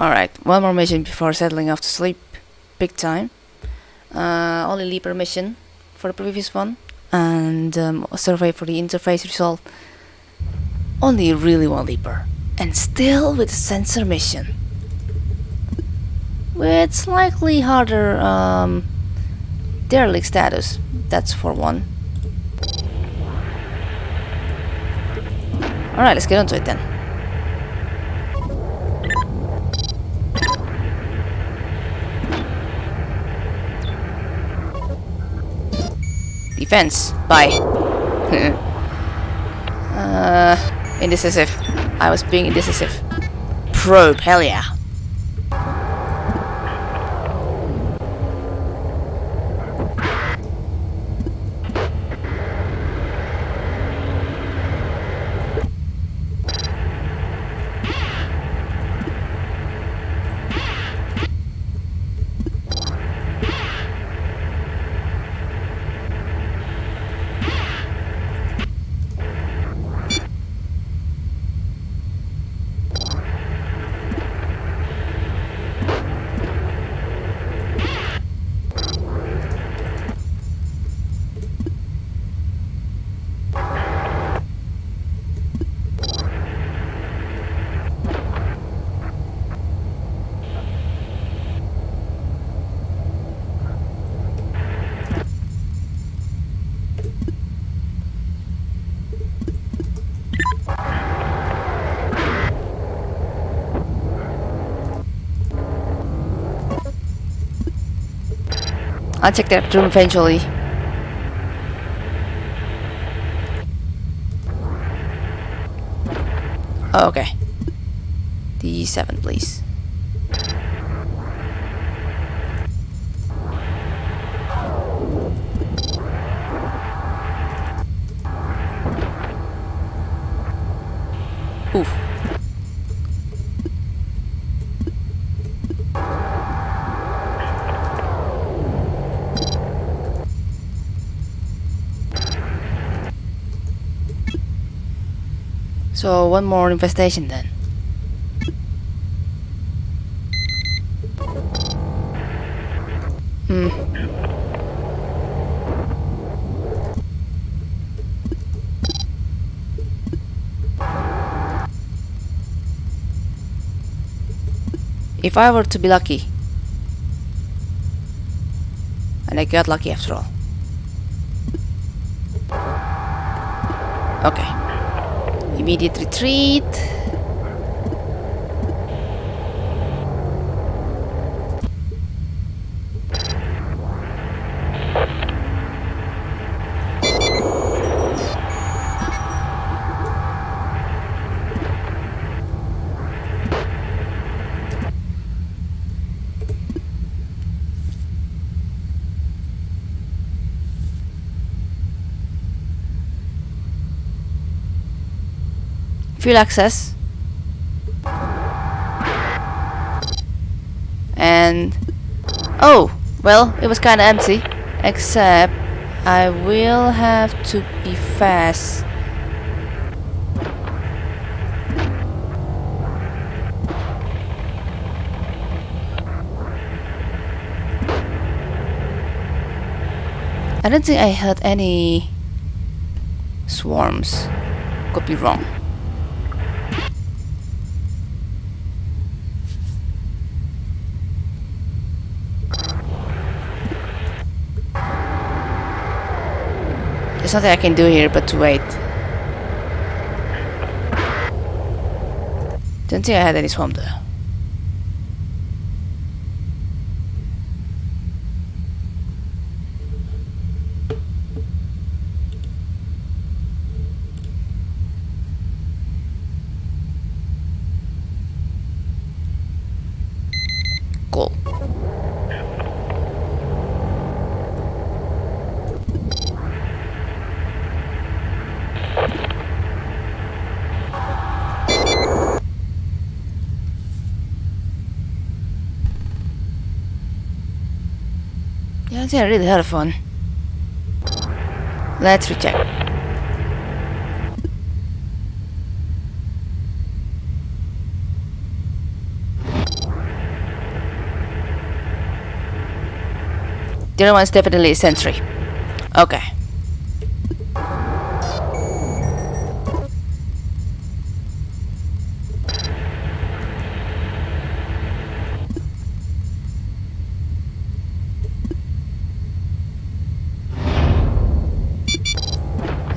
Alright, one more mission before settling off to sleep. Big time. Uh, only Leaper mission for the previous one. And um, survey for the interface result. Only really one Leaper. And still with a sensor mission. With slightly harder um, derelict status. That's for one. Alright, let's get onto it then. Defense. Bye. uh, indecisive. I was being indecisive. Probe. Hell yeah. I'll check that room eventually. Oh, okay. D7, please. So one more infestation then. Hmm. If I were to be lucky, and I got lucky after all. Okay. Immediate retreat. Fuel access. And oh, well, it was kind of empty. Except I will have to be fast. I don't think I heard any swarms. Could be wrong. There's nothing I can do here but to wait. Don't think I had any swamp though. I really had helpful. Let's recheck. The other one's definitely sentry. Okay.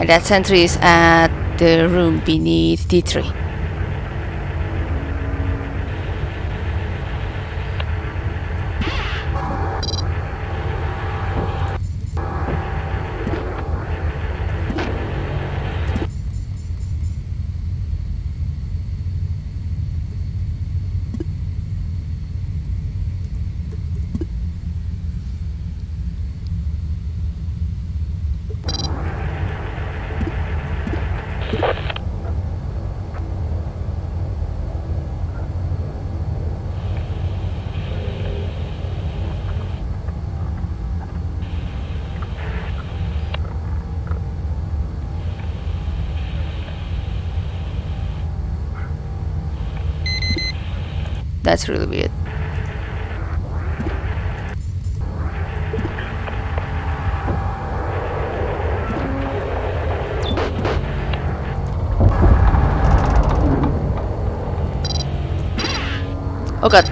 And that sentry is at the room beneath D3. That's really weird. Oh god.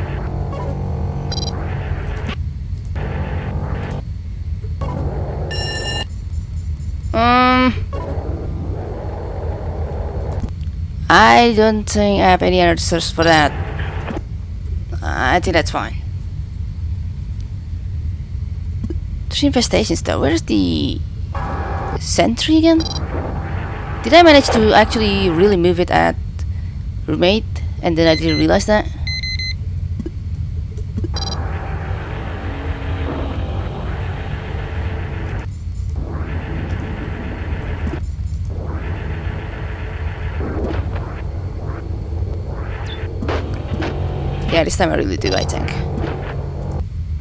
Um I don't think I have any answers for that. I think that's fine. Three infestations though. Where's the sentry again? Did I manage to actually really move it at roommate and then I didn't realize that? Yeah, this time I really do, I think.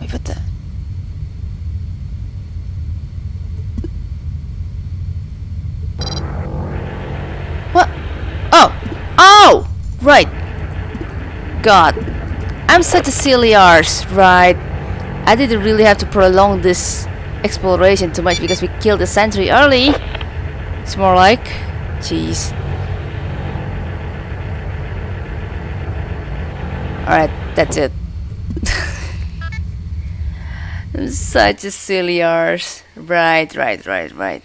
Wait, what the? What? Oh! Oh! Right. God. I'm such a silly arse, right? I didn't really have to prolong this exploration too much because we killed the sentry early. It's more like... Jeez. Alright, that's it. I'm such a silly arse. Right, right, right, right.